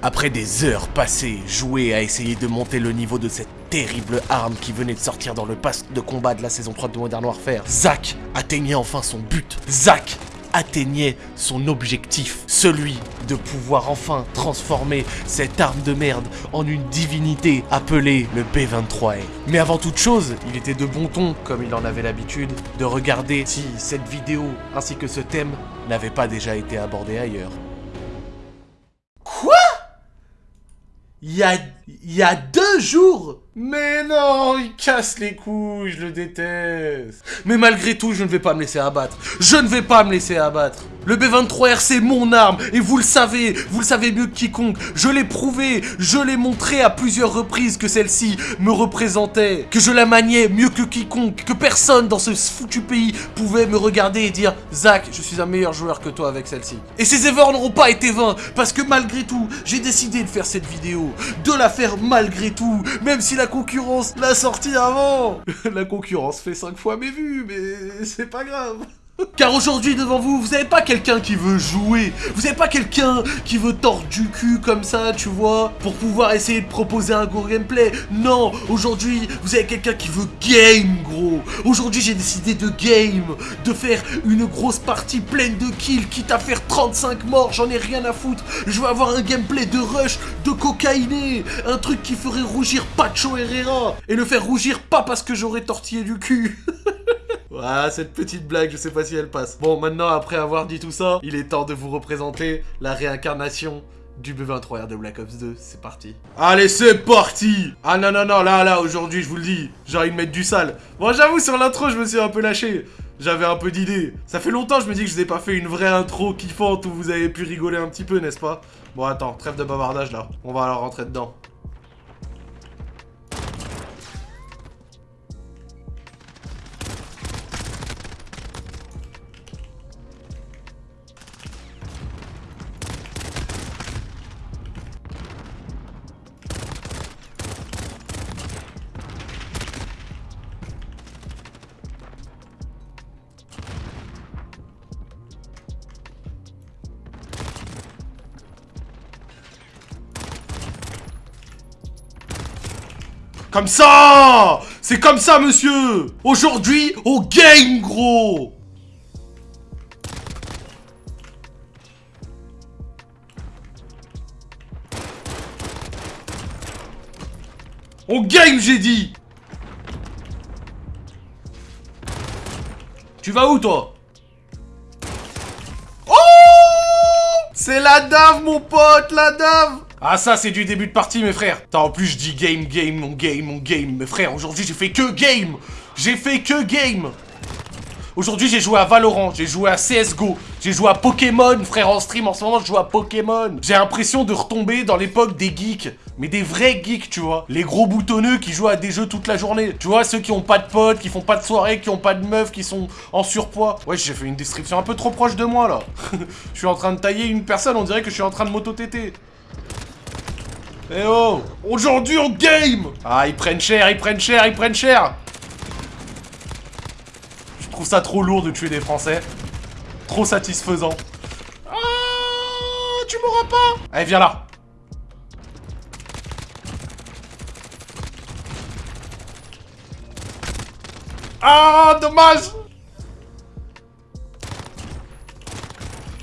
Après des heures passées jouées à essayer de monter le niveau de cette terrible arme qui venait de sortir dans le pass de combat de la saison 3 de Modern Warfare, Zach atteignait enfin son but. Zach atteignait son objectif, celui de pouvoir enfin transformer cette arme de merde en une divinité appelée le B23A. Mais avant toute chose, il était de bon ton, comme il en avait l'habitude, de regarder si cette vidéo ainsi que ce thème n'avaient pas déjà été abordés ailleurs. Il y a, deux jours mais non, il casse les couilles, je le déteste. Mais malgré tout, je ne vais pas me laisser abattre. Je ne vais pas me laisser abattre. Le B23R, c'est mon arme, et vous le savez, vous le savez mieux que quiconque. Je l'ai prouvé, je l'ai montré à plusieurs reprises que celle-ci me représentait, que je la maniais mieux que quiconque, que personne dans ce foutu pays pouvait me regarder et dire « Zach, je suis un meilleur joueur que toi avec celle-ci. » Et ces efforts n'auront pas été vains, parce que malgré tout, j'ai décidé de faire cette vidéo, de la faire malgré tout, même si la concurrence l'a sorti avant. La concurrence fait 5 fois mes vues, mais c'est pas grave car aujourd'hui devant vous, vous n'avez pas quelqu'un qui veut jouer, vous n'avez pas quelqu'un qui veut tordre du cul comme ça, tu vois, pour pouvoir essayer de proposer un gros gameplay. Non, aujourd'hui, vous avez quelqu'un qui veut game, gros. Aujourd'hui, j'ai décidé de game, de faire une grosse partie pleine de kills, quitte à faire 35 morts, j'en ai rien à foutre. Je veux avoir un gameplay de rush, de cocaïné, un truc qui ferait rougir Pacho Herrera, et le faire rougir pas parce que j'aurais tortillé du cul. Ah, cette petite blague, je sais pas si elle passe. Bon, maintenant, après avoir dit tout ça, il est temps de vous représenter la réincarnation du B23R de Black Ops 2. C'est parti. Allez, c'est parti Ah non, non, non, là, là, aujourd'hui, je vous le dis, j'ai envie de mettre du sale. Bon, j'avoue, sur l'intro, je me suis un peu lâché. J'avais un peu d'idées. Ça fait longtemps, je me dis que je vous ai pas fait une vraie intro kiffante où vous avez pu rigoler un petit peu, n'est-ce pas? Bon, attends, trêve de bavardage, là. On va alors rentrer dedans. Comme ça! C'est comme ça, monsieur! Aujourd'hui, au game, gros! Au game, j'ai dit! Tu vas où, toi? C'est la dave, mon pote, la dave. Ah ça c'est du début de partie mes frères. Attends en plus je dis game game mon game mon game. Mes frères aujourd'hui j'ai fait que game. J'ai fait que game Aujourd'hui j'ai joué à Valorant, j'ai joué à CSGO, j'ai joué à Pokémon, frère en stream en ce moment je joue à Pokémon. J'ai l'impression de retomber dans l'époque des geeks, mais des vrais geeks tu vois. Les gros boutonneux qui jouent à des jeux toute la journée. Tu vois ceux qui ont pas de potes, qui font pas de soirée, qui ont pas de meufs, qui sont en surpoids. Ouais j'ai fait une description un peu trop proche de moi là. je suis en train de tailler une personne, on dirait que je suis en train de m'auto-téter. Eh oh Aujourd'hui on game Ah ils prennent cher, ils prennent cher, ils prennent cher trouve ça trop lourd de tuer des Français. Trop satisfaisant. Ah Tu m'auras pas Allez viens là Ah dommage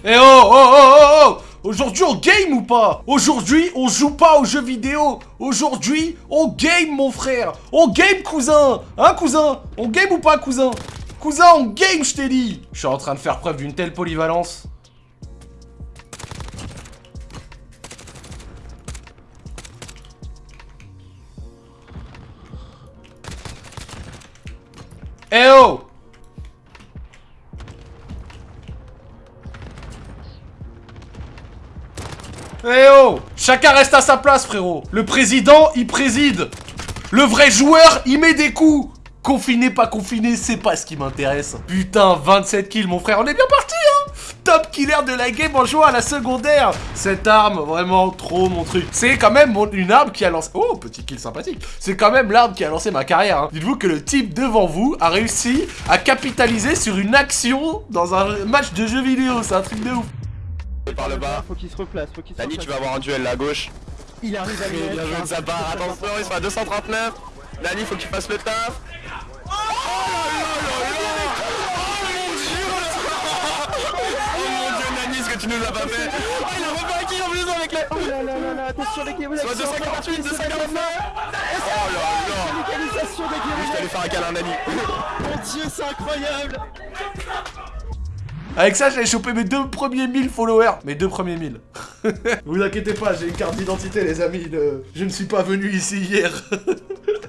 Eh oh oh oh oh oh Aujourd'hui, on game ou pas? Aujourd'hui, on joue pas aux jeux vidéo. Aujourd'hui, on game, mon frère. On game, cousin. Hein, cousin? On game ou pas, cousin? Cousin, on game, je t'ai dit. Je suis en train de faire preuve d'une telle polyvalence. Eh oh Eh oh Chacun reste à sa place, frérot. Le président, il préside. Le vrai joueur, il met des coups. Confiné, pas confiné, c'est pas ce qui m'intéresse. Putain, 27 kills, mon frère. On est bien parti, hein Top killer de la game en jouant à la secondaire. Cette arme, vraiment trop mon truc. C'est quand même une arme qui a lancé... Oh, petit kill sympathique. C'est quand même l'arme qui a lancé ma carrière. Hein. Dites-vous que le type devant vous a réussi à capitaliser sur une action dans un match de jeu vidéo. C'est un truc de ouf. par le bas. Faut qu'il se replace, faut qu'il se replace. tu vas avoir un duel là à gauche. Il arrive à lui bien joué de sa part, attention, ils sont à 239. Nani, faut que tu fasses le taf. Tu nous as pas fait Oh, il a refait un kill en plus avec les... Oh là là là là, attention les guerrillas Soit 248, 249 Oh là là Localisation des Je guerrillas t'allais faire un câlin, Nani. Mon dieu, c'est incroyable Avec ça, j'avais chopé mes deux premiers 1000 followers. Mes deux premiers 1000. vous inquiétez pas, j'ai une carte d'identité, les amis. Je ne suis pas venu ici hier.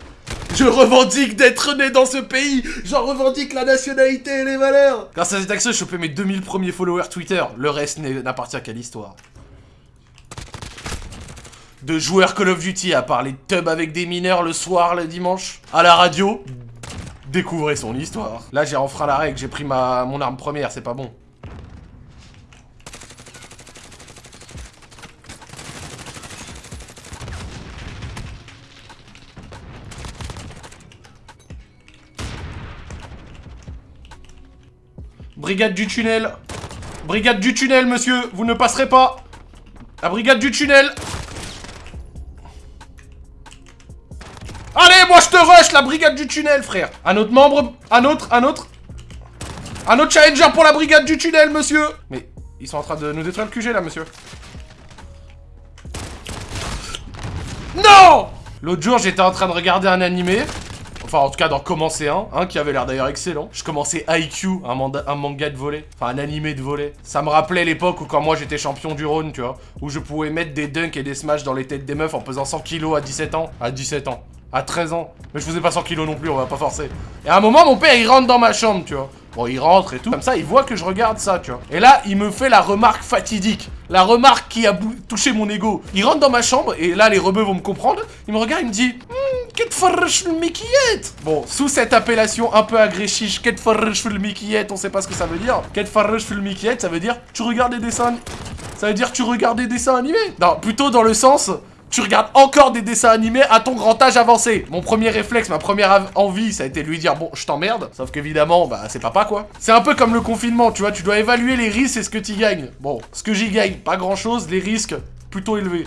Je revendique d'être né dans ce pays J'en revendique la nationalité et les valeurs Grâce à cette action, j'ai chopé mes 2000 premiers followers Twitter. Le reste n'appartient qu'à l'histoire. De joueurs Call of Duty à parler de tub avec des mineurs le soir, le dimanche. À la radio, découvrez son histoire. Là, j'ai enfreint la règle, j'ai pris mon arme première, c'est pas bon. Brigade du tunnel. Brigade du tunnel, monsieur. Vous ne passerez pas. La brigade du tunnel. Allez, moi je te rush, la brigade du tunnel, frère. Un autre membre Un autre Un autre. Un autre challenger pour la brigade du tunnel, monsieur. Mais, ils sont en train de nous détruire le QG, là, monsieur. Non! L'autre jour, j'étais en train de regarder un animé. Enfin, en tout cas, d'en commencer un, qui avait l'air d'ailleurs excellent. Je commençais IQ, un, manga de volet. Enfin, un animé de volet. Ça me rappelait l'époque où, quand moi j'étais champion du Rhône, tu vois, où je pouvais mettre des dunks et des smash dans les têtes des meufs en pesant 100 kilos à 17 ans. À 17 ans. À 13 ans. Mais je faisais pas 100 kilos non plus, on va pas forcer. Et à un moment, mon père, il rentre dans ma chambre, tu vois. Bon, il rentre et tout. Comme ça, il voit que je regarde ça, tu vois. Et là, il me fait la remarque fatidique. La remarque qui a touché mon ego. Il rentre dans ma chambre, et là, les rebeux vont me comprendre. Il me regarde, il me dit... Bon, sous cette appellation un peu que le Mickeyette, on sait pas ce que ça veut dire. Le Mickeyette, ça veut dire tu regardes des dessins. Ça veut dire tu regardes des dessins animés. Non, plutôt dans le sens tu regardes encore des dessins animés à ton grand âge avancé. Mon premier réflexe, ma première envie, ça a été de lui dire bon, je t'emmerde. Sauf qu'évidemment, bah c'est papa quoi. C'est un peu comme le confinement, tu vois, tu dois évaluer les risques et ce que tu gagnes. Bon, ce que j'y gagne, pas grand chose, les risques plutôt élevés.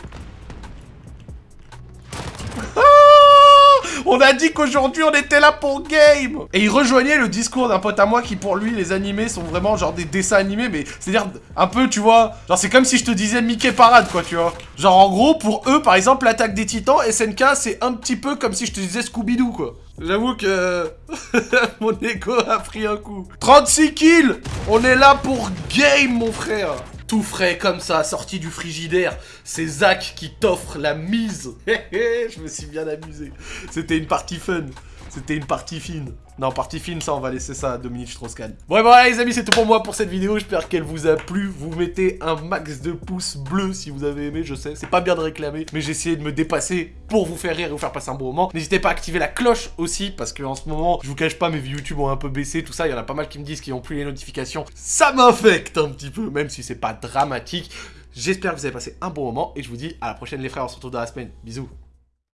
On a dit qu'aujourd'hui on était là pour game. Et il rejoignait le discours d'un pote à moi qui pour lui les animés sont vraiment genre des dessins animés mais c'est-à-dire un peu tu vois genre c'est comme si je te disais Mickey Parade quoi tu vois. Genre en gros pour eux par exemple l'attaque des titans SNK c'est un petit peu comme si je te disais Scooby-Doo quoi. J'avoue que mon ego a pris un coup. 36 kills. On est là pour game mon frère tout frais comme ça, sorti du frigidaire. C'est Zach qui t'offre la mise. Je me suis bien amusé. C'était une partie fun. C'était une partie fine. Non, partie fine, ça, on va laisser ça à Dominique Strauss-Kahn. Bon, voilà, les amis, c'est tout pour moi pour cette vidéo. J'espère qu'elle vous a plu. Vous mettez un max de pouces bleus si vous avez aimé, je sais. C'est pas bien de réclamer, mais j'ai essayé de me dépasser pour vous faire rire et vous faire passer un bon moment. N'hésitez pas à activer la cloche aussi, parce que en ce moment, je vous cache pas, mes vues YouTube ont un peu baissé, tout ça. Il y en a pas mal qui me disent qu'ils ont plus les notifications. Ça m'affecte un petit peu, même si c'est pas dramatique. J'espère que vous avez passé un bon moment et je vous dis à la prochaine les frères, on se retrouve dans la semaine. Bisous